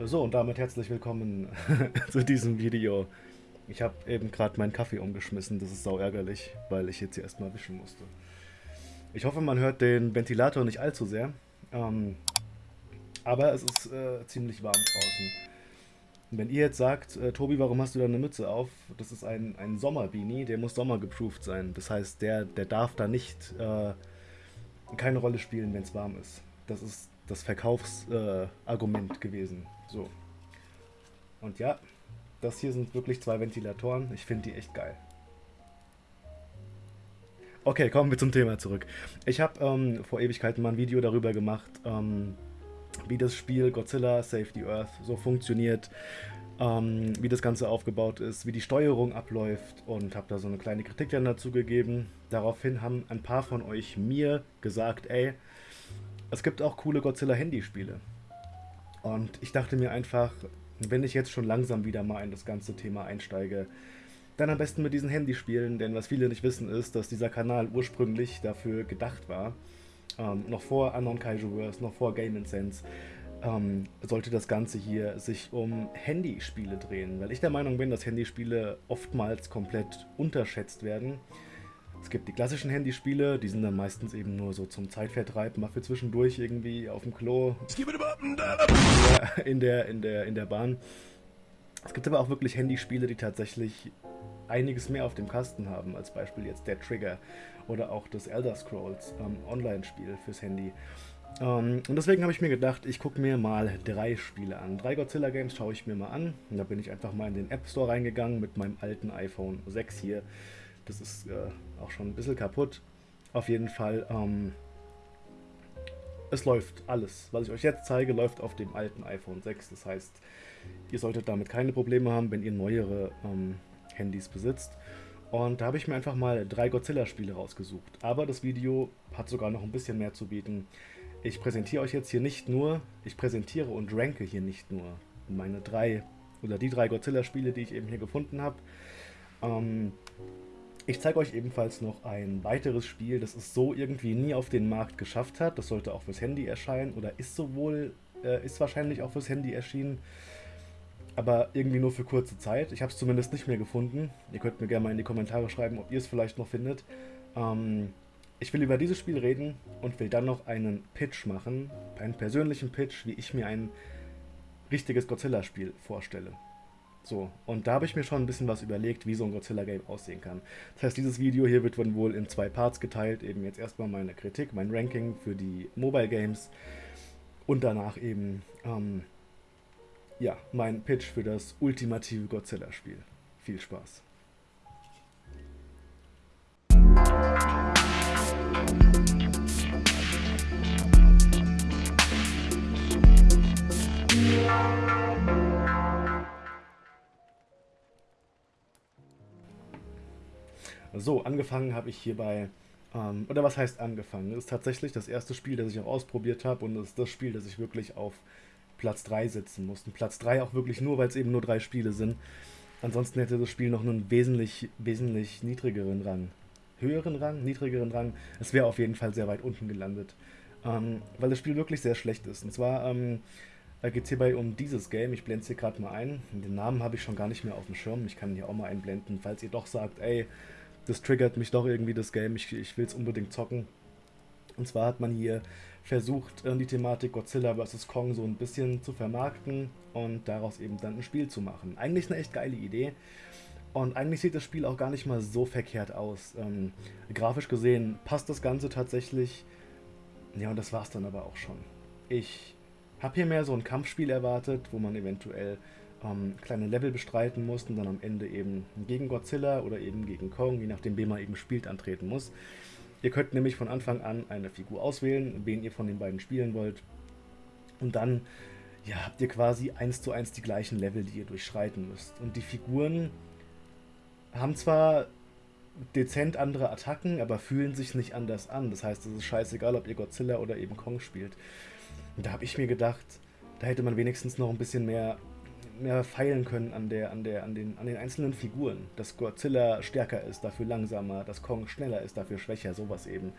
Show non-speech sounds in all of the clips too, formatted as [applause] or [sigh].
So, und damit herzlich willkommen [laughs] zu diesem Video. Ich habe eben gerade meinen Kaffee umgeschmissen, das ist sau ärgerlich, weil ich jetzt hier erstmal wischen musste. Ich hoffe, man hört den Ventilator nicht allzu sehr, ähm, aber es ist äh, ziemlich warm draußen. Wenn ihr jetzt sagt, äh, Tobi, warum hast du da eine Mütze auf? Das ist ein, ein Sommerbeanie, der muss sommergeproofed sein. Das heißt, der, der darf da nicht äh, keine Rolle spielen, wenn es warm ist. Das ist das Verkaufsargument gewesen. So. Und ja, das hier sind wirklich zwei Ventilatoren. Ich finde die echt geil. Okay, kommen wir zum Thema zurück. Ich habe ähm, vor Ewigkeiten mal ein Video darüber gemacht, ähm, wie das Spiel Godzilla Save the Earth so funktioniert, ähm, wie das Ganze aufgebaut ist, wie die Steuerung abläuft und habe da so eine kleine Kritik dann dazu gegeben. Daraufhin haben ein paar von euch mir gesagt, ey, es gibt auch coole Godzilla-Handyspiele. Und ich dachte mir einfach, wenn ich jetzt schon langsam wieder mal in das ganze Thema einsteige, dann am besten mit diesen Handyspielen, denn was viele nicht wissen ist, dass dieser Kanal ursprünglich dafür gedacht war, ähm, noch vor Anon Kaijuverse, noch vor Game Sense, ähm, sollte das Ganze hier sich um Handyspiele drehen, weil ich der Meinung bin, dass Handyspiele oftmals komplett unterschätzt werden. Es gibt die klassischen Handyspiele, die sind dann meistens eben nur so zum Zeitvertreib, mal für zwischendurch irgendwie auf dem Klo. In der, in der, in der Bahn. Es gibt aber auch wirklich Handyspiele, die tatsächlich einiges mehr auf dem Kasten haben, als Beispiel jetzt der Trigger oder auch das Elder Scrolls ähm, Online-Spiel fürs Handy. Ähm, und deswegen habe ich mir gedacht, ich gucke mir mal drei Spiele an. Drei Godzilla Games schaue ich mir mal an. Und da bin ich einfach mal in den App Store reingegangen mit meinem alten iPhone 6 hier. Das ist äh, auch schon ein bisschen kaputt. Auf jeden Fall, ähm, es läuft alles. Was ich euch jetzt zeige, läuft auf dem alten iPhone 6. Das heißt, ihr solltet damit keine Probleme haben, wenn ihr neuere ähm, Handys besitzt. Und da habe ich mir einfach mal drei Godzilla-Spiele rausgesucht. Aber das Video hat sogar noch ein bisschen mehr zu bieten. Ich präsentiere euch jetzt hier nicht nur, ich präsentiere und ranke hier nicht nur meine drei oder die drei Godzilla-Spiele, die ich eben hier gefunden habe. Ähm, ich zeige euch ebenfalls noch ein weiteres Spiel, das es so irgendwie nie auf den Markt geschafft hat. Das sollte auch fürs Handy erscheinen oder ist sowohl, äh, ist wahrscheinlich auch fürs Handy erschienen, aber irgendwie nur für kurze Zeit. Ich habe es zumindest nicht mehr gefunden. Ihr könnt mir gerne mal in die Kommentare schreiben, ob ihr es vielleicht noch findet. Ähm, ich will über dieses Spiel reden und will dann noch einen Pitch machen, einen persönlichen Pitch, wie ich mir ein richtiges Godzilla-Spiel vorstelle. So, und da habe ich mir schon ein bisschen was überlegt, wie so ein Godzilla-Game aussehen kann. Das heißt, dieses Video hier wird wohl in zwei Parts geteilt. Eben jetzt erstmal meine Kritik, mein Ranking für die Mobile Games und danach eben, ähm, ja, mein Pitch für das ultimative Godzilla-Spiel. Viel Spaß. So, angefangen habe ich hierbei, ähm, oder was heißt angefangen? Das ist tatsächlich das erste Spiel, das ich auch ausprobiert habe und das ist das Spiel, das ich wirklich auf Platz 3 setzen musste. Platz 3 auch wirklich nur, weil es eben nur drei Spiele sind. Ansonsten hätte das Spiel noch einen wesentlich, wesentlich niedrigeren Rang. Höheren Rang, niedrigeren Rang. Es wäre auf jeden Fall sehr weit unten gelandet. Ähm, weil das Spiel wirklich sehr schlecht ist. Und zwar ähm, geht es hierbei um dieses Game. Ich blende es hier gerade mal ein. Den Namen habe ich schon gar nicht mehr auf dem Schirm. Ich kann ihn hier auch mal einblenden, falls ihr doch sagt, ey, das triggert mich doch irgendwie das Game, ich, ich will es unbedingt zocken. Und zwar hat man hier versucht, die Thematik Godzilla vs. Kong so ein bisschen zu vermarkten und daraus eben dann ein Spiel zu machen. Eigentlich eine echt geile Idee. Und eigentlich sieht das Spiel auch gar nicht mal so verkehrt aus. Ähm, grafisch gesehen passt das Ganze tatsächlich. Ja, und das war's dann aber auch schon. Ich habe hier mehr so ein Kampfspiel erwartet, wo man eventuell ähm, kleine Level bestreiten muss und dann am Ende eben gegen Godzilla oder eben gegen Kong, je nachdem, wen man eben spielt, antreten muss. Ihr könnt nämlich von Anfang an eine Figur auswählen, wen ihr von den beiden spielen wollt. Und dann ja, habt ihr quasi eins zu eins die gleichen Level, die ihr durchschreiten müsst. Und die Figuren haben zwar dezent andere Attacken, aber fühlen sich nicht anders an. Das heißt, es ist scheißegal, ob ihr Godzilla oder eben Kong spielt. Und da habe ich mir gedacht, da hätte man wenigstens noch ein bisschen mehr mehr feilen können an, der, an, der, an, den, an den einzelnen Figuren. Dass Godzilla stärker ist, dafür langsamer, dass Kong schneller ist, dafür schwächer, sowas eben.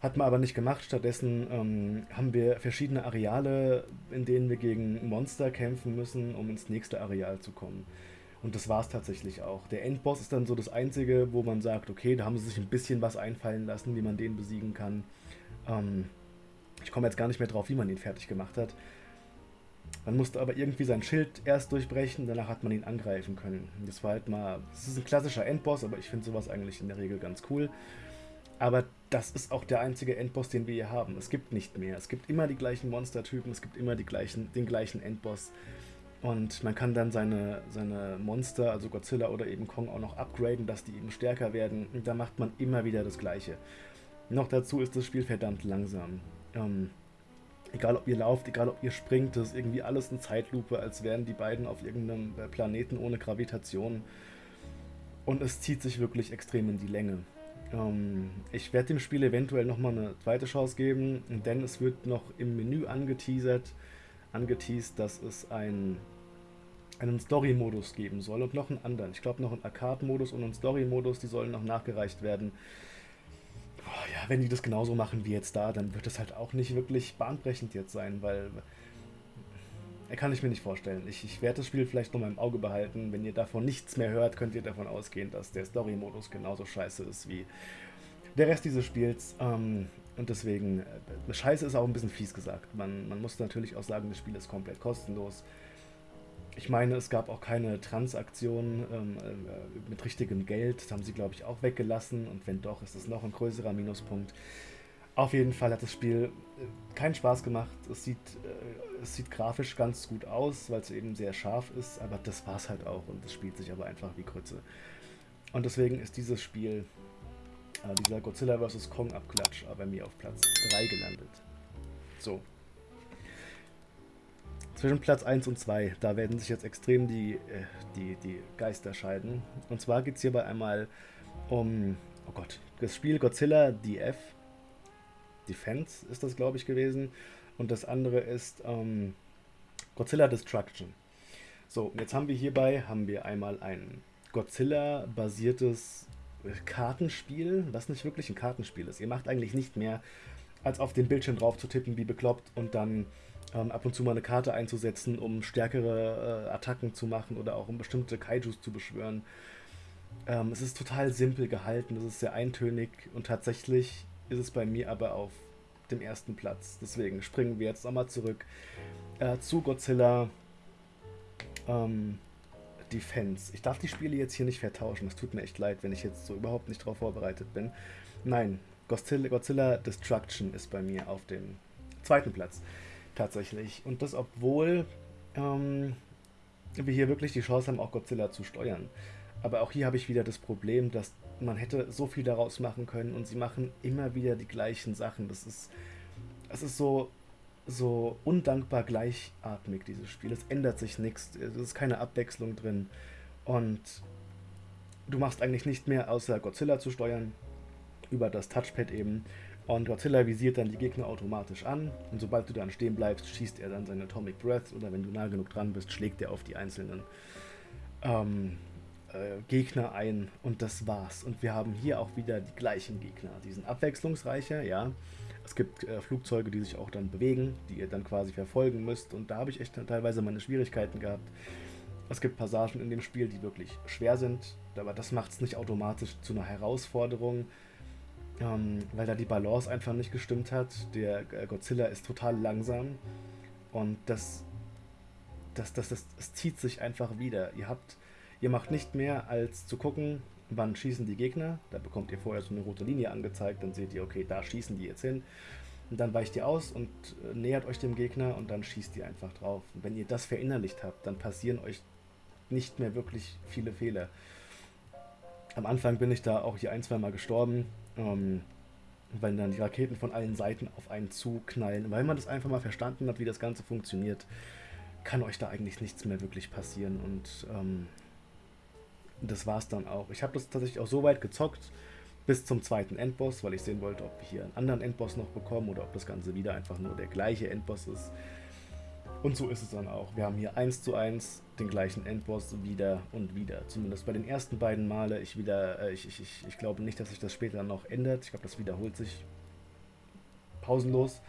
Hat man aber nicht gemacht. Stattdessen ähm, haben wir verschiedene Areale, in denen wir gegen Monster kämpfen müssen, um ins nächste Areal zu kommen. Und das war es tatsächlich auch. Der Endboss ist dann so das Einzige, wo man sagt, okay, da haben sie sich ein bisschen was einfallen lassen, wie man den besiegen kann. Ähm, ich komme jetzt gar nicht mehr drauf, wie man ihn fertig gemacht hat. Man musste aber irgendwie sein Schild erst durchbrechen, danach hat man ihn angreifen können. Das war halt mal, das ist ein klassischer Endboss, aber ich finde sowas eigentlich in der Regel ganz cool. Aber das ist auch der einzige Endboss, den wir hier haben. Es gibt nicht mehr. Es gibt immer die gleichen Monstertypen, es gibt immer die gleichen, den gleichen Endboss. Und man kann dann seine, seine Monster, also Godzilla oder eben Kong, auch noch upgraden, dass die eben stärker werden. Und da macht man immer wieder das Gleiche. Noch dazu ist das Spiel verdammt langsam. Ähm, egal ob ihr lauft, egal ob ihr springt, das ist irgendwie alles in Zeitlupe, als wären die beiden auf irgendeinem äh, Planeten ohne Gravitation. Und es zieht sich wirklich extrem in die Länge. Ähm, ich werde dem Spiel eventuell nochmal eine zweite Chance geben, denn es wird noch im Menü angeteasert, angeteased, dass es ein, einen Story-Modus geben soll und noch einen anderen. Ich glaube noch einen Arcade-Modus und einen Story-Modus, die sollen noch nachgereicht werden. Boah, ja, wenn die das genauso machen wie jetzt da, dann wird das halt auch nicht wirklich bahnbrechend jetzt sein, weil äh, kann ich mir nicht vorstellen. Ich, ich werde das Spiel vielleicht noch mal im Auge behalten. Wenn ihr davon nichts mehr hört, könnt ihr davon ausgehen, dass der Story-Modus genauso scheiße ist wie der Rest dieses Spiels. Ähm, und deswegen, äh, scheiße ist auch ein bisschen fies gesagt. Man, man muss natürlich auch sagen, das Spiel ist komplett kostenlos. Ich meine, es gab auch keine Transaktionen ähm, äh, mit richtigem Geld. Das haben sie, glaube ich, auch weggelassen. Und wenn doch, ist das noch ein größerer Minuspunkt. Auf jeden Fall hat das Spiel äh, keinen Spaß gemacht. Es sieht, äh, es sieht grafisch ganz gut aus, weil es eben sehr scharf ist. Aber das war es halt auch. Und es spielt sich aber einfach wie Krütze. Und deswegen ist dieses Spiel äh, dieser Godzilla vs. Kong Abklatsch bei mir auf Platz 3 gelandet. So. Zwischen Platz 1 und 2, da werden sich jetzt extrem die, äh, die, die Geister scheiden. Und zwar geht es hierbei einmal um, oh Gott, das Spiel Godzilla DF. Defense ist das, glaube ich, gewesen. Und das andere ist ähm, Godzilla Destruction. So, jetzt haben wir hierbei haben wir einmal ein Godzilla-basiertes Kartenspiel, was nicht wirklich ein Kartenspiel ist. Ihr macht eigentlich nicht mehr, als auf den Bildschirm drauf zu tippen, wie bekloppt, und dann ähm, ab und zu mal eine Karte einzusetzen, um stärkere äh, Attacken zu machen oder auch um bestimmte Kaijus zu beschwören. Ähm, es ist total simpel gehalten, es ist sehr eintönig und tatsächlich ist es bei mir aber auf dem ersten Platz. Deswegen springen wir jetzt nochmal zurück äh, zu Godzilla. Ähm, Defense. Ich darf die Spiele jetzt hier nicht vertauschen. Es tut mir echt leid, wenn ich jetzt so überhaupt nicht darauf vorbereitet bin. Nein, Godzilla, Godzilla Destruction ist bei mir auf dem zweiten Platz. Tatsächlich. Und das, obwohl ähm, wir hier wirklich die Chance haben, auch Godzilla zu steuern. Aber auch hier habe ich wieder das Problem, dass man hätte so viel daraus machen können und sie machen immer wieder die gleichen Sachen. Das ist, das ist so so undankbar gleichatmig, dieses Spiel. Es ändert sich nichts, es ist keine Abwechslung drin. Und du machst eigentlich nicht mehr, außer Godzilla zu steuern, über das Touchpad eben. Und Godzilla visiert dann die Gegner automatisch an. Und sobald du dann stehen bleibst, schießt er dann seine Atomic Breath. Oder wenn du nah genug dran bist, schlägt er auf die einzelnen ähm, äh, Gegner ein. Und das war's. Und wir haben hier auch wieder die gleichen Gegner. Die sind abwechslungsreicher, ja. Es gibt äh, Flugzeuge, die sich auch dann bewegen, die ihr dann quasi verfolgen müsst. Und da habe ich echt teilweise meine Schwierigkeiten gehabt. Es gibt Passagen in dem Spiel, die wirklich schwer sind, aber das macht es nicht automatisch zu einer Herausforderung, ähm, weil da die Balance einfach nicht gestimmt hat. Der äh, Godzilla ist total langsam und das, das, das, das, das zieht sich einfach wieder. Ihr habt, ihr macht nicht mehr als zu gucken, wann schießen die Gegner. Da bekommt ihr vorher so eine rote Linie angezeigt, dann seht ihr, okay, da schießen die jetzt hin. Und dann weicht ihr aus und äh, nähert euch dem Gegner und dann schießt ihr einfach drauf. Und wenn ihr das verinnerlicht habt, dann passieren euch nicht mehr wirklich viele Fehler. Am Anfang bin ich da auch hier ein, zwei Mal gestorben, ähm, weil dann die Raketen von allen Seiten auf einen zuknallen. Weil man das einfach mal verstanden hat, wie das Ganze funktioniert, kann euch da eigentlich nichts mehr wirklich passieren. Und ähm, das war es dann auch. Ich habe das tatsächlich auch so weit gezockt, bis zum zweiten Endboss, weil ich sehen wollte, ob wir hier einen anderen Endboss noch bekommen oder ob das Ganze wieder einfach nur der gleiche Endboss ist. Und so ist es dann auch. Wir haben hier eins zu eins den gleichen Endboss wieder und wieder. Zumindest bei den ersten beiden Male. Ich, wieder, äh, ich, ich, ich, ich glaube nicht, dass sich das später noch ändert. Ich glaube, das wiederholt sich pausenlos.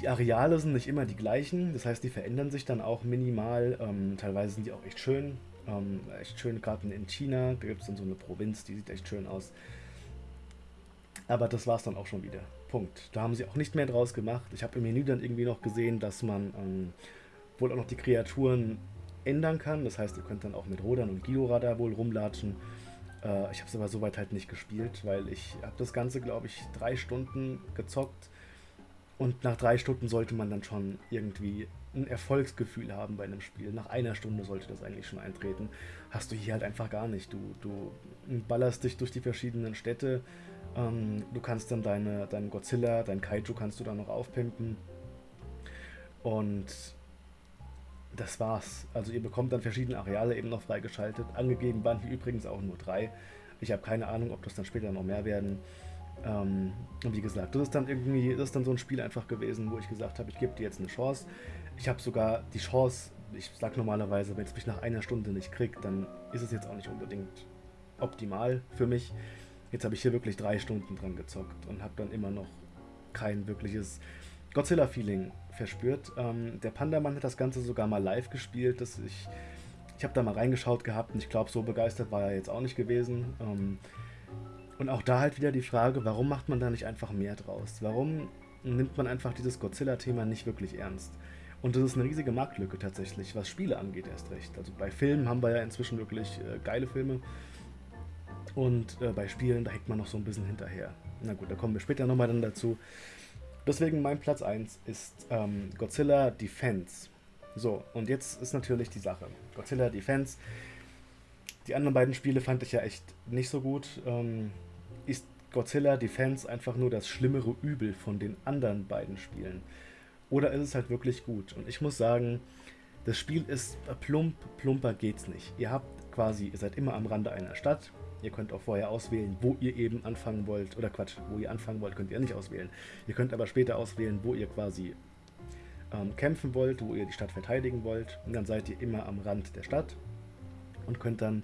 Die Areale sind nicht immer die gleichen, das heißt, die verändern sich dann auch minimal. Ähm, teilweise sind die auch echt schön. Ähm, echt schöne Karten in China. Da gibt es dann so eine Provinz, die sieht echt schön aus. Aber das war es dann auch schon wieder. Punkt. Da haben sie auch nicht mehr draus gemacht. Ich habe im Menü dann irgendwie noch gesehen, dass man ähm, wohl auch noch die Kreaturen ändern kann. Das heißt, ihr könnt dann auch mit Rodan und Giora da wohl rumlatschen. Äh, ich habe es aber soweit halt nicht gespielt, weil ich habe das Ganze, glaube ich, drei Stunden gezockt. Und nach drei Stunden sollte man dann schon irgendwie ein Erfolgsgefühl haben bei einem Spiel. Nach einer Stunde sollte das eigentlich schon eintreten. Hast du hier halt einfach gar nicht. Du, du ballerst dich durch die verschiedenen Städte. Ähm, du kannst dann deine, deinen Godzilla, dein Kaiju kannst du dann noch aufpimpen. Und das war's. Also ihr bekommt dann verschiedene Areale eben noch freigeschaltet. Angegeben waren hier übrigens auch nur drei. Ich habe keine Ahnung, ob das dann später noch mehr werden. Ähm, und wie gesagt, das ist dann irgendwie, das ist dann so ein Spiel einfach gewesen, wo ich gesagt habe, ich gebe dir jetzt eine Chance. Ich habe sogar die Chance, ich sage normalerweise, wenn es mich nach einer Stunde nicht kriegt, dann ist es jetzt auch nicht unbedingt optimal für mich. Jetzt habe ich hier wirklich drei Stunden dran gezockt und habe dann immer noch kein wirkliches Godzilla-Feeling verspürt. Ähm, der Pandaman hat das Ganze sogar mal live gespielt. Das ich ich habe da mal reingeschaut gehabt und ich glaube, so begeistert war er jetzt auch nicht gewesen. Ähm, und auch da halt wieder die Frage, warum macht man da nicht einfach mehr draus? Warum nimmt man einfach dieses Godzilla-Thema nicht wirklich ernst? Und das ist eine riesige Marktlücke tatsächlich, was Spiele angeht erst recht. Also bei Filmen haben wir ja inzwischen wirklich äh, geile Filme. Und äh, bei Spielen, da hängt man noch so ein bisschen hinterher. Na gut, da kommen wir später nochmal dann dazu. Deswegen mein Platz 1 ist ähm, Godzilla Defense. So, und jetzt ist natürlich die Sache. Godzilla Defense. Die anderen beiden Spiele fand ich ja echt nicht so gut. Ähm, ist Godzilla Defense einfach nur das schlimmere Übel von den anderen beiden Spielen? Oder ist es halt wirklich gut? Und ich muss sagen, das Spiel ist plump, plumper geht's nicht. Ihr habt quasi, ihr seid immer am Rande einer Stadt. Ihr könnt auch vorher auswählen, wo ihr eben anfangen wollt. Oder Quatsch, wo ihr anfangen wollt, könnt ihr nicht auswählen. Ihr könnt aber später auswählen, wo ihr quasi ähm, kämpfen wollt, wo ihr die Stadt verteidigen wollt. Und dann seid ihr immer am Rand der Stadt und könnt dann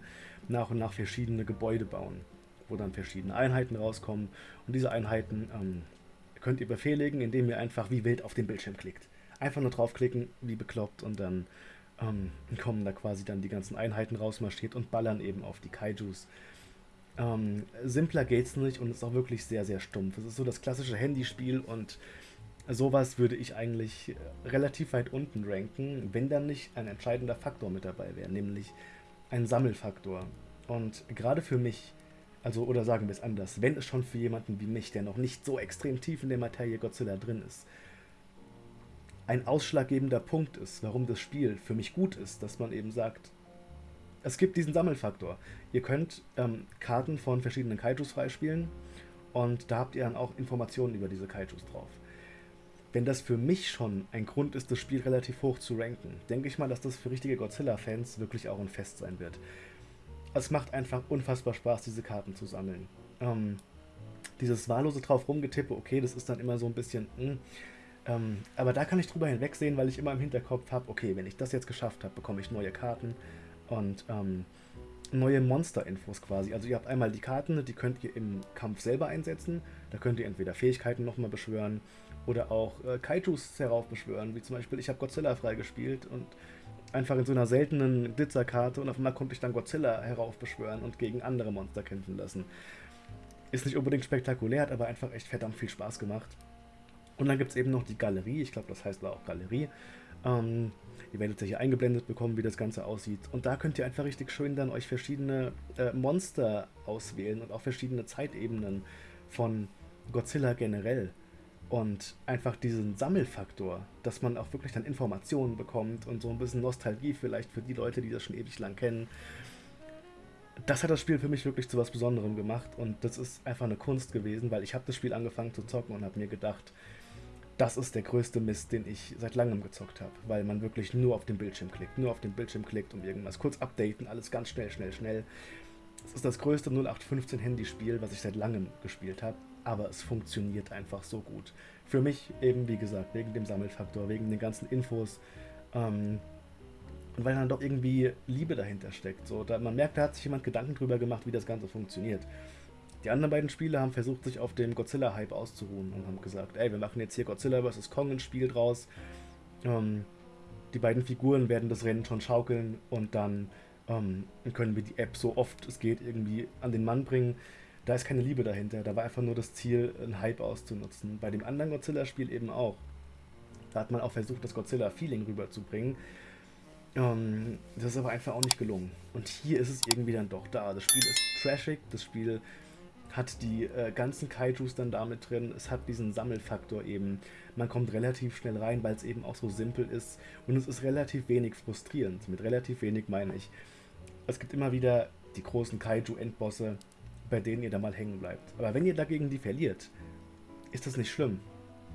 nach und nach verschiedene Gebäude bauen wo dann verschiedene Einheiten rauskommen. Und diese Einheiten ähm, könnt ihr befehligen, indem ihr einfach wie wild auf den Bildschirm klickt. Einfach nur draufklicken, wie bekloppt, und dann ähm, kommen da quasi dann die ganzen Einheiten rausmarschiert und ballern eben auf die Kaijus. Ähm, simpler geht's nicht und ist auch wirklich sehr, sehr stumpf. Es ist so das klassische Handyspiel und sowas würde ich eigentlich relativ weit unten ranken, wenn dann nicht ein entscheidender Faktor mit dabei wäre, nämlich ein Sammelfaktor. Und gerade für mich, also, oder sagen wir es anders, wenn es schon für jemanden wie mich, der noch nicht so extrem tief in der Materie Godzilla drin ist, ein ausschlaggebender Punkt ist, warum das Spiel für mich gut ist, dass man eben sagt, es gibt diesen Sammelfaktor. Ihr könnt ähm, Karten von verschiedenen Kaijus freispielen und da habt ihr dann auch Informationen über diese Kaijus drauf. Wenn das für mich schon ein Grund ist, das Spiel relativ hoch zu ranken, denke ich mal, dass das für richtige Godzilla-Fans wirklich auch ein Fest sein wird es macht einfach unfassbar Spaß, diese Karten zu sammeln. Ähm, dieses wahllose drauf rumgetippe, okay, das ist dann immer so ein bisschen, mh, hm, ähm, aber da kann ich drüber hinwegsehen, weil ich immer im Hinterkopf habe, okay, wenn ich das jetzt geschafft habe, bekomme ich neue Karten und ähm, neue Monster-Infos quasi. Also ihr habt einmal die Karten, die könnt ihr im Kampf selber einsetzen. Da könnt ihr entweder Fähigkeiten nochmal beschwören oder auch äh, Kaijus heraufbeschwören. Wie zum Beispiel, ich habe Godzilla freigespielt und einfach in so einer seltenen Glitzerkarte und auf einmal konnte ich dann Godzilla heraufbeschwören und gegen andere Monster kämpfen lassen. Ist nicht unbedingt spektakulär, hat aber einfach echt verdammt viel Spaß gemacht. Und dann gibt es eben noch die Galerie, ich glaube, das heißt da auch Galerie. Ähm, ihr werdet ja hier eingeblendet bekommen, wie das Ganze aussieht. Und da könnt ihr einfach richtig schön dann euch verschiedene äh, Monster auswählen und auch verschiedene Zeitebenen von Godzilla generell und einfach diesen Sammelfaktor, dass man auch wirklich dann Informationen bekommt und so ein bisschen Nostalgie vielleicht für die Leute, die das schon ewig lang kennen. Das hat das Spiel für mich wirklich zu was Besonderem gemacht und das ist einfach eine Kunst gewesen, weil ich habe das Spiel angefangen zu zocken und habe mir gedacht, das ist der größte Mist, den ich seit langem gezockt habe, weil man wirklich nur auf den Bildschirm klickt, nur auf den Bildschirm klickt und irgendwas kurz updaten, alles ganz schnell, schnell, schnell. Es ist das größte 0815 Handyspiel, was ich seit langem gespielt habe aber es funktioniert einfach so gut. Für mich eben, wie gesagt, wegen dem Sammelfaktor, wegen den ganzen Infos ähm, und weil dann doch irgendwie Liebe dahinter steckt. So, da, man merkt, da hat sich jemand Gedanken drüber gemacht, wie das Ganze funktioniert. Die anderen beiden Spiele haben versucht, sich auf dem Godzilla-Hype auszuruhen und haben gesagt, ey, wir machen jetzt hier Godzilla vs. Kong ein Spiel draus. Ähm, die beiden Figuren werden das Rennen schon schaukeln und dann ähm, können wir die App so oft es geht irgendwie an den Mann bringen. Da ist keine Liebe dahinter. Da war einfach nur das Ziel, einen Hype auszunutzen. Bei dem anderen Godzilla-Spiel eben auch. Da hat man auch versucht, das Godzilla-Feeling rüberzubringen. Ähm, das ist aber einfach auch nicht gelungen. Und hier ist es irgendwie dann doch da. Das Spiel ist trashig, das Spiel hat die äh, ganzen Kaijus dann damit drin, es hat diesen Sammelfaktor eben. Man kommt relativ schnell rein, weil es eben auch so simpel ist und es ist relativ wenig frustrierend. Mit relativ wenig meine ich. Es gibt immer wieder die großen Kaiju-Endbosse, bei denen ihr da mal hängen bleibt. Aber wenn ihr dagegen die verliert, ist das nicht schlimm.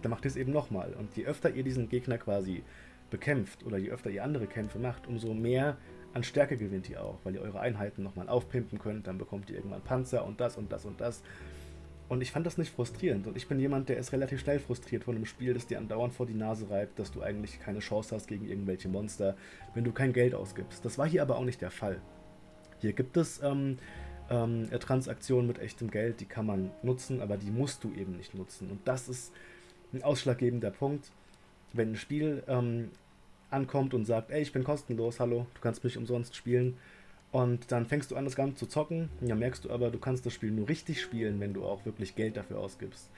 Dann macht ihr es eben nochmal. Und je öfter ihr diesen Gegner quasi bekämpft oder je öfter ihr andere Kämpfe macht, umso mehr an Stärke gewinnt ihr auch, weil ihr eure Einheiten nochmal aufpimpen könnt, dann bekommt ihr irgendwann Panzer und das und das und das. Und ich fand das nicht frustrierend. Und ich bin jemand, der ist relativ schnell frustriert von einem Spiel, das dir andauernd vor die Nase reibt, dass du eigentlich keine Chance hast gegen irgendwelche Monster, wenn du kein Geld ausgibst. Das war hier aber auch nicht der Fall. Hier gibt es ähm, ähm, Transaktionen mit echtem Geld, die kann man nutzen, aber die musst du eben nicht nutzen. Und das ist ein ausschlaggebender Punkt. Wenn ein Spiel ähm, ankommt und sagt, ey, ich bin kostenlos, hallo, du kannst mich umsonst spielen. Und dann fängst du an, das Ganze zu zocken. Dann merkst du aber, du kannst das Spiel nur richtig spielen, wenn du auch wirklich Geld dafür ausgibst.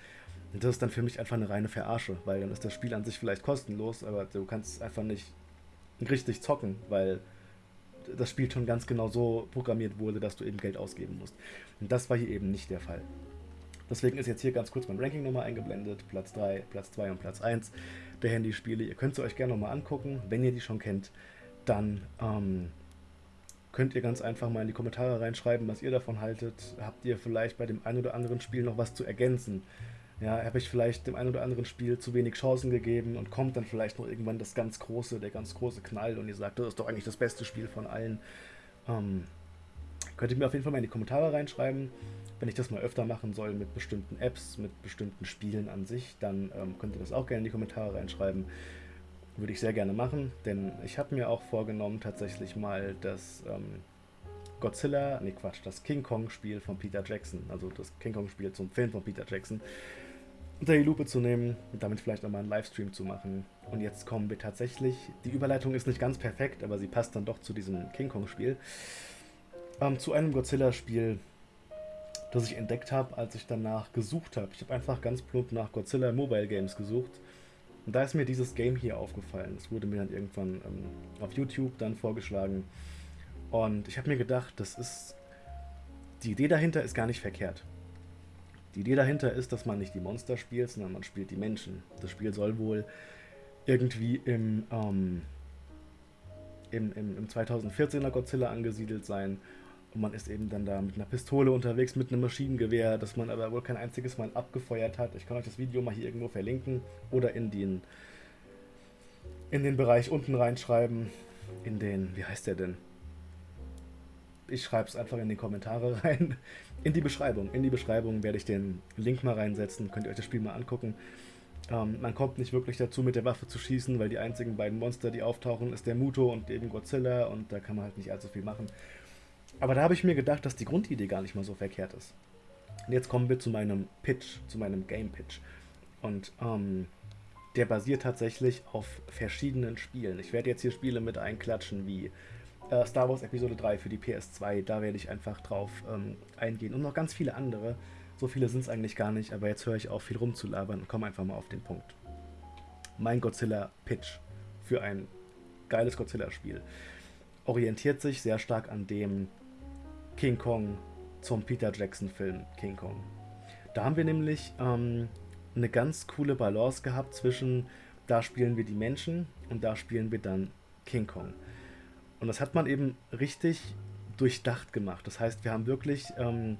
Und das ist dann für mich einfach eine reine Verarsche, weil dann ist das Spiel an sich vielleicht kostenlos, aber du kannst einfach nicht richtig zocken, weil das Spiel schon ganz genau so programmiert wurde, dass du eben Geld ausgeben musst. Und das war hier eben nicht der Fall. Deswegen ist jetzt hier ganz kurz mein Ranking nochmal eingeblendet. Platz 3, Platz 2 und Platz 1 der Handyspiele. Ihr könnt sie euch gerne nochmal angucken. Wenn ihr die schon kennt, dann ähm, könnt ihr ganz einfach mal in die Kommentare reinschreiben, was ihr davon haltet. Habt ihr vielleicht bei dem einen oder anderen Spiel noch was zu ergänzen? Ja, habe ich vielleicht dem einen oder anderen Spiel zu wenig Chancen gegeben und kommt dann vielleicht noch irgendwann das ganz große, der ganz große Knall und ihr sagt, das ist doch eigentlich das beste Spiel von allen. Ähm, könnt ihr mir auf jeden Fall mal in die Kommentare reinschreiben. Wenn ich das mal öfter machen soll mit bestimmten Apps, mit bestimmten Spielen an sich, dann ähm, könnt ihr das auch gerne in die Kommentare reinschreiben. Würde ich sehr gerne machen, denn ich habe mir auch vorgenommen, tatsächlich mal das ähm, Godzilla, nee Quatsch, das King Kong-Spiel von Peter Jackson, also das King Kong-Spiel zum Film von Peter Jackson, unter die Lupe zu nehmen und damit vielleicht nochmal einen Livestream zu machen. Und jetzt kommen wir tatsächlich, die Überleitung ist nicht ganz perfekt, aber sie passt dann doch zu diesem King Kong-Spiel, ähm, zu einem Godzilla-Spiel, das ich entdeckt habe, als ich danach gesucht habe. Ich habe einfach ganz plump nach Godzilla Mobile Games gesucht. Und da ist mir dieses Game hier aufgefallen. Es wurde mir dann irgendwann ähm, auf YouTube dann vorgeschlagen. Und ich habe mir gedacht, das ist. Die Idee dahinter ist gar nicht verkehrt. Die Idee dahinter ist, dass man nicht die Monster spielt, sondern man spielt die Menschen. Das Spiel soll wohl irgendwie im, ähm, im, im, im 2014er Godzilla angesiedelt sein und man ist eben dann da mit einer Pistole unterwegs, mit einem Maschinengewehr, das man aber wohl kein einziges Mal abgefeuert hat. Ich kann euch das Video mal hier irgendwo verlinken oder in den, in den Bereich unten reinschreiben. In den, wie heißt der denn? Ich schreibe es einfach in die Kommentare [laughs] rein. In die Beschreibung. In die Beschreibung werde ich den Link mal reinsetzen. Könnt ihr euch das Spiel mal angucken. Ähm, man kommt nicht wirklich dazu, mit der Waffe zu schießen, weil die einzigen beiden Monster, die auftauchen, ist der Muto und eben Godzilla und da kann man halt nicht allzu viel machen. Aber da habe ich mir gedacht, dass die Grundidee gar nicht mal so verkehrt ist. Und jetzt kommen wir zu meinem Pitch, zu meinem Game Pitch. Und ähm, der basiert tatsächlich auf verschiedenen Spielen. Ich werde jetzt hier Spiele mit einklatschen wie äh, Star Wars Episode 3 für die PS2. Da werde ich einfach drauf ähm, eingehen. Und noch ganz viele andere. So viele sind es eigentlich gar nicht, aber jetzt höre ich auf, viel rumzulabern und komme einfach mal auf den Punkt. Mein Godzilla Pitch für ein geiles Godzilla-Spiel orientiert sich sehr stark an dem King Kong zum Peter Jackson-Film King Kong. Da haben wir nämlich ähm, eine ganz coole Balance gehabt zwischen, da spielen wir die Menschen und da spielen wir dann King Kong. Und das hat man eben richtig durchdacht gemacht. Das heißt, wir haben wirklich ähm,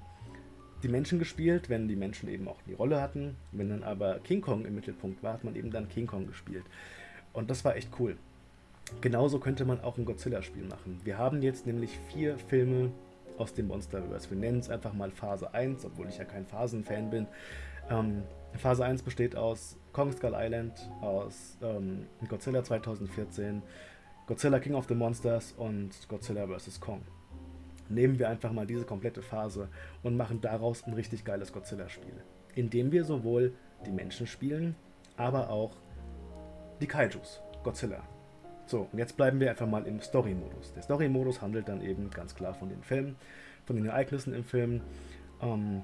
die Menschen gespielt, wenn die Menschen eben auch die Rolle hatten. Wenn dann aber King Kong im Mittelpunkt war, hat man eben dann King Kong gespielt. Und das war echt cool. Genauso könnte man auch ein Godzilla-Spiel machen. Wir haben jetzt nämlich vier Filme aus dem Monsterverse. Wir nennen es einfach mal Phase 1, obwohl ich ja kein Phasen-Fan bin. Ähm, Phase 1 besteht aus Kong Skull Island, aus ähm, Godzilla 2014, Godzilla King of the Monsters und Godzilla vs. Kong. nehmen wir einfach mal diese komplette Phase und machen daraus ein richtig geiles Godzilla-Spiel. Indem wir sowohl die Menschen spielen, aber auch die Kaijus, Godzilla. So, und jetzt bleiben wir einfach mal im Story-Modus. Der Story-Modus handelt dann eben ganz klar von den Filmen, von den Ereignissen im Film. Ähm,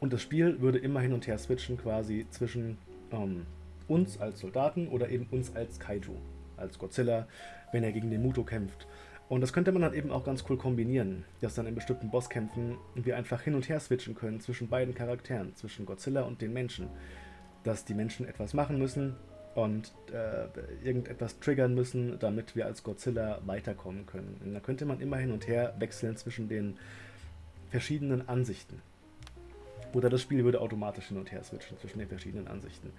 und das Spiel würde immer hin und her switchen quasi zwischen ähm, uns als Soldaten oder eben uns als Kaiju, als Godzilla, wenn er gegen den Muto kämpft. Und das könnte man dann eben auch ganz cool kombinieren, dass dann in bestimmten Bosskämpfen wir einfach hin und her switchen können zwischen beiden Charakteren, zwischen Godzilla und den Menschen. Dass die Menschen etwas machen müssen und äh, irgendetwas triggern müssen, damit wir als Godzilla weiterkommen können. Und da könnte man immer hin und her wechseln zwischen den verschiedenen Ansichten. Oder das Spiel würde automatisch hin und her switchen zwischen den verschiedenen Ansichten.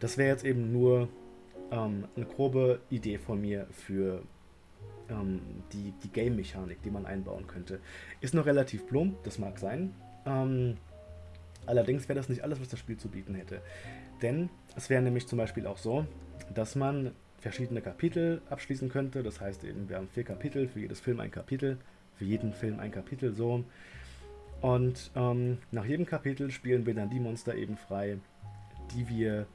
Das wäre jetzt eben nur ähm, eine grobe Idee von mir für ähm, die, die Game-Mechanik, die man einbauen könnte. Ist noch relativ plump, das mag sein. Ähm, allerdings wäre das nicht alles, was das Spiel zu bieten hätte. Denn es wäre nämlich zum Beispiel auch so, dass man verschiedene Kapitel abschließen könnte. Das heißt eben, wir haben vier Kapitel, für jedes Film ein Kapitel, für jeden Film ein Kapitel so. Und ähm, nach jedem Kapitel spielen wir dann die Monster eben frei, die wir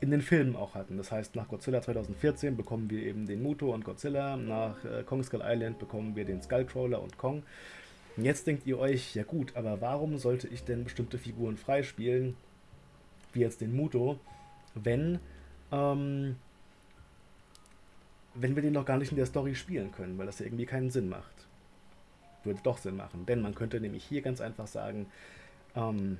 in den Filmen auch hatten. Das heißt, nach Godzilla 2014 bekommen wir eben den Muto und Godzilla, nach äh, Kong Skull Island bekommen wir den Skullcrawler und Kong. Jetzt denkt ihr euch, ja gut, aber warum sollte ich denn bestimmte Figuren freispielen, wie jetzt den Muto, wenn, ähm, wenn wir den noch gar nicht in der Story spielen können, weil das ja irgendwie keinen Sinn macht. Würde doch Sinn machen, denn man könnte nämlich hier ganz einfach sagen, ähm,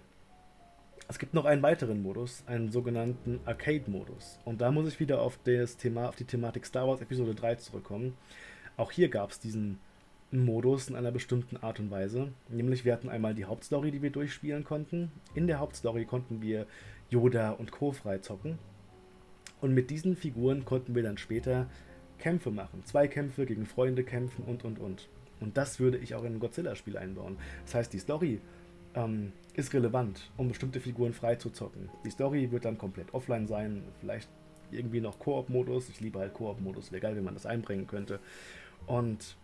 es gibt noch einen weiteren Modus, einen sogenannten Arcade-Modus. Und da muss ich wieder auf, das Thema, auf die Thematik Star Wars Episode 3 zurückkommen. Auch hier gab es diesen Modus in einer bestimmten Art und Weise. Nämlich wir hatten einmal die Hauptstory, die wir durchspielen konnten. In der Hauptstory konnten wir Yoda und Co. freizocken. Und mit diesen Figuren konnten wir dann später Kämpfe machen. Zweikämpfe gegen Freunde kämpfen und und und. Und das würde ich auch in ein Godzilla-Spiel einbauen. Das heißt, die Story ähm, ist relevant, um bestimmte Figuren freizuzocken. Die Story wird dann komplett offline sein, vielleicht irgendwie noch Koop-Modus. Ich liebe halt Koop-Modus, wäre geil, wenn man das einbringen könnte. Und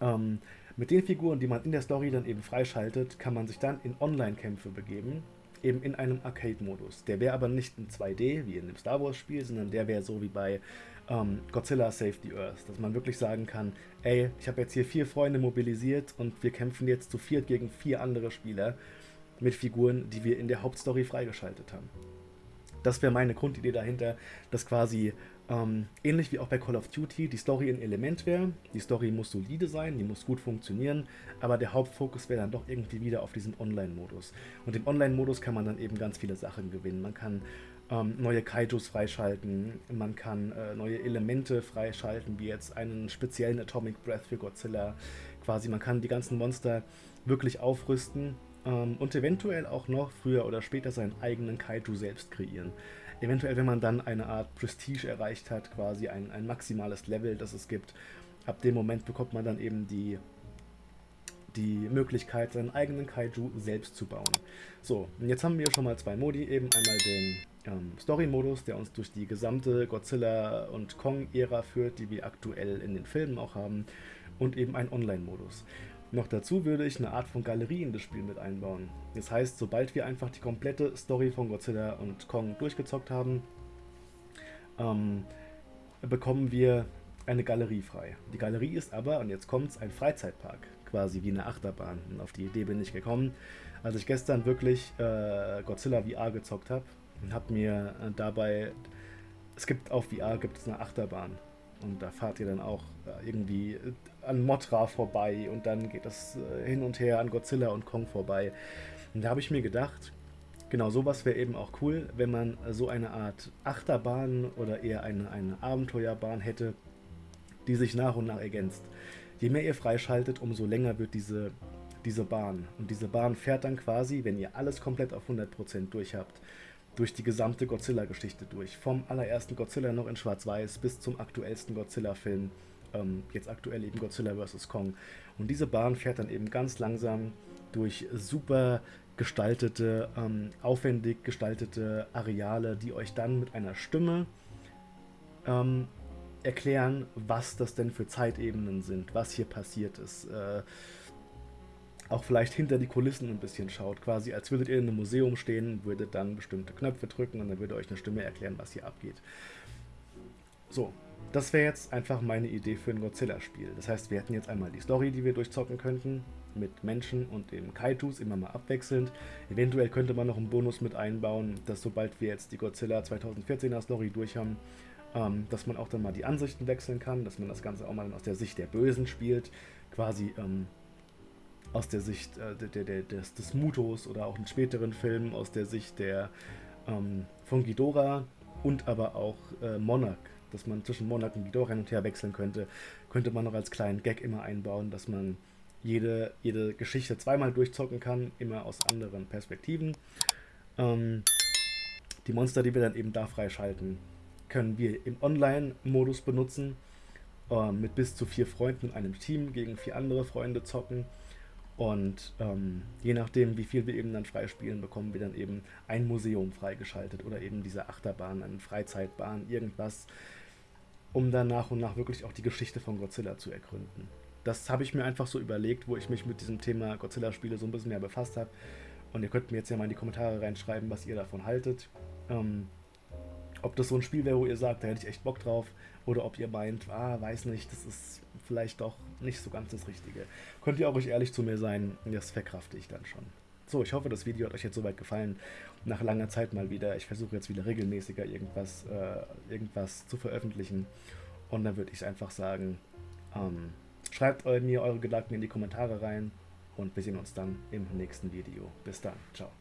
ähm, mit den Figuren, die man in der Story dann eben freischaltet, kann man sich dann in Online-Kämpfe begeben, eben in einem Arcade-Modus. Der wäre aber nicht in 2D, wie in dem Star Wars-Spiel, sondern der wäre so wie bei ähm, Godzilla Save the Earth, dass man wirklich sagen kann, ey, ich habe jetzt hier vier Freunde mobilisiert und wir kämpfen jetzt zu viert gegen vier andere Spieler mit Figuren, die wir in der Hauptstory freigeschaltet haben. Das wäre meine Grundidee dahinter, dass quasi ähm, ähnlich wie auch bei Call of Duty die Story ein Element wäre. Die Story muss solide sein, die muss gut funktionieren, aber der Hauptfokus wäre dann doch irgendwie wieder auf diesen Online-Modus. Und im Online-Modus kann man dann eben ganz viele Sachen gewinnen. Man kann ähm, neue Kaijus freischalten, man kann äh, neue Elemente freischalten, wie jetzt einen speziellen Atomic Breath für Godzilla. Quasi, man kann die ganzen Monster wirklich aufrüsten ähm, und eventuell auch noch früher oder später seinen eigenen Kaiju selbst kreieren. Eventuell, wenn man dann eine Art Prestige erreicht hat, quasi ein, ein maximales Level, das es gibt, ab dem Moment bekommt man dann eben die, die Möglichkeit, seinen eigenen Kaiju selbst zu bauen. So, und jetzt haben wir schon mal zwei Modi, eben einmal den ähm, Story-Modus, der uns durch die gesamte Godzilla- und Kong-Ära führt, die wir aktuell in den Filmen auch haben, und eben ein Online-Modus. Noch dazu würde ich eine Art von Galerie in das Spiel mit einbauen. Das heißt, sobald wir einfach die komplette Story von Godzilla und Kong durchgezockt haben, ähm, bekommen wir eine Galerie frei. Die Galerie ist aber, und jetzt kommt es, ein Freizeitpark, quasi wie eine Achterbahn. Und auf die Idee bin ich gekommen, als ich gestern wirklich äh, Godzilla VR gezockt habe und habe mir äh, dabei, es gibt auf VR gibt es eine Achterbahn und da fahrt ihr dann auch äh, irgendwie an Motra vorbei und dann geht es äh, hin und her an Godzilla und Kong vorbei. Und da habe ich mir gedacht, genau sowas wäre eben auch cool, wenn man so eine Art Achterbahn oder eher eine, eine Abenteuerbahn hätte, die sich nach und nach ergänzt. Je mehr ihr freischaltet, umso länger wird diese, diese Bahn. Und diese Bahn fährt dann quasi, wenn ihr alles komplett auf 100% durch habt, durch die gesamte Godzilla-Geschichte durch. Vom allerersten Godzilla noch in Schwarz-Weiß bis zum aktuellsten Godzilla-Film. Ähm, jetzt aktuell eben Godzilla vs. Kong. Und diese Bahn fährt dann eben ganz langsam durch super gestaltete, ähm, aufwendig gestaltete Areale, die euch dann mit einer Stimme ähm, erklären, was das denn für Zeitebenen sind, was hier passiert ist. Äh, auch vielleicht hinter die Kulissen ein bisschen schaut, quasi als würdet ihr in einem Museum stehen, würdet dann bestimmte Knöpfe drücken und dann würde euch eine Stimme erklären, was hier abgeht. So, das wäre jetzt einfach meine Idee für ein Godzilla-Spiel. Das heißt, wir hätten jetzt einmal die Story, die wir durchzocken könnten, mit Menschen und dem Kaitus immer mal abwechselnd. Eventuell könnte man noch einen Bonus mit einbauen, dass sobald wir jetzt die Godzilla 2014er Story durch haben, ähm, dass man auch dann mal die Ansichten wechseln kann, dass man das Ganze auch mal aus der Sicht der Bösen spielt, quasi ähm, aus der Sicht äh, der, der, des, des Mutos oder auch in späteren Filmen aus der Sicht der ähm, von Ghidorah und aber auch äh, Monarch, dass man zwischen und Ghidorah hin und her wechseln könnte, könnte man noch als kleinen Gag immer einbauen, dass man jede, jede Geschichte zweimal durchzocken kann, immer aus anderen Perspektiven. Ähm, die Monster, die wir dann eben da freischalten, können wir im Online-Modus benutzen, äh, mit bis zu vier Freunden in einem Team gegen vier andere Freunde zocken. Und ähm, je nachdem, wie viel wir eben dann freispielen, bekommen wir dann eben ein Museum freigeschaltet oder eben diese Achterbahn, eine Freizeitbahn, irgendwas, um dann nach und nach wirklich auch die Geschichte von Godzilla zu ergründen. Das habe ich mir einfach so überlegt, wo ich mich mit diesem Thema Godzilla-Spiele so ein bisschen mehr befasst habe. Und ihr könnt mir jetzt ja mal in die Kommentare reinschreiben, was ihr davon haltet. Ähm, ob das so ein Spiel wäre, wo ihr sagt, da hätte ich echt Bock drauf, oder ob ihr meint, ah, weiß nicht, das ist vielleicht doch nicht so ganz das Richtige. Könnt ihr auch ruhig ehrlich zu mir sein, das verkrafte ich dann schon. So, ich hoffe, das Video hat euch jetzt soweit gefallen. Nach langer Zeit mal wieder. Ich versuche jetzt wieder regelmäßiger irgendwas, äh, irgendwas zu veröffentlichen. Und dann würde ich einfach sagen, ähm, schreibt mir eure Gedanken in die Kommentare rein und wir sehen uns dann im nächsten Video. Bis dann, ciao.